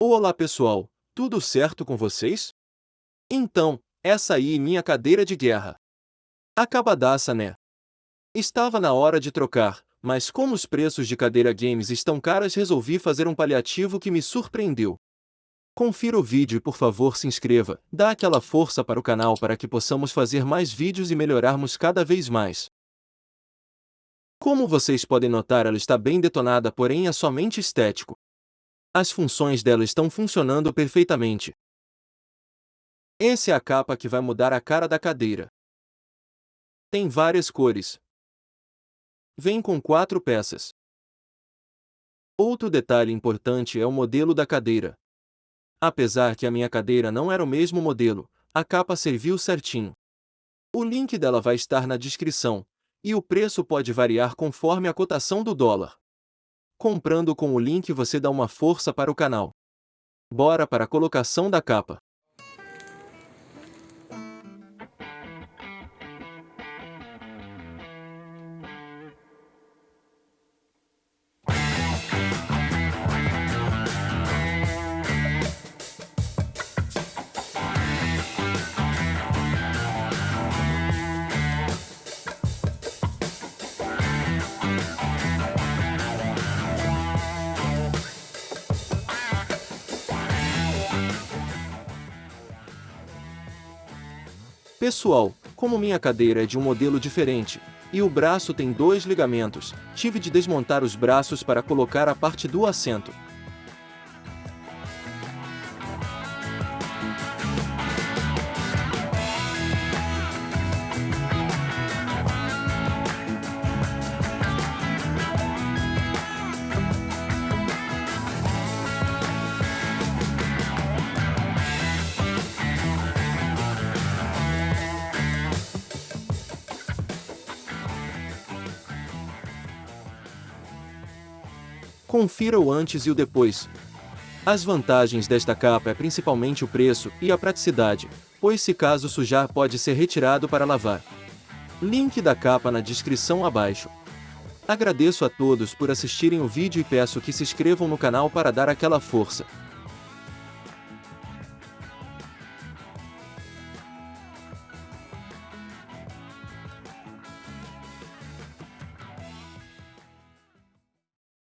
Olá pessoal, tudo certo com vocês? Então, essa aí minha cadeira de guerra. Acabadaça né? Estava na hora de trocar, mas como os preços de cadeira games estão caras resolvi fazer um paliativo que me surpreendeu. Confira o vídeo e por favor se inscreva, dá aquela força para o canal para que possamos fazer mais vídeos e melhorarmos cada vez mais. Como vocês podem notar ela está bem detonada porém é somente estético. As funções dela estão funcionando perfeitamente. Essa é a capa que vai mudar a cara da cadeira. Tem várias cores. Vem com quatro peças. Outro detalhe importante é o modelo da cadeira. Apesar que a minha cadeira não era o mesmo modelo, a capa serviu certinho. O link dela vai estar na descrição, e o preço pode variar conforme a cotação do dólar. Comprando com o link você dá uma força para o canal. Bora para a colocação da capa. Pessoal, como minha cadeira é de um modelo diferente, e o braço tem dois ligamentos, tive de desmontar os braços para colocar a parte do assento. Confira o antes e o depois. As vantagens desta capa é principalmente o preço e a praticidade, pois se caso sujar pode ser retirado para lavar. Link da capa na descrição abaixo. Agradeço a todos por assistirem o vídeo e peço que se inscrevam no canal para dar aquela força.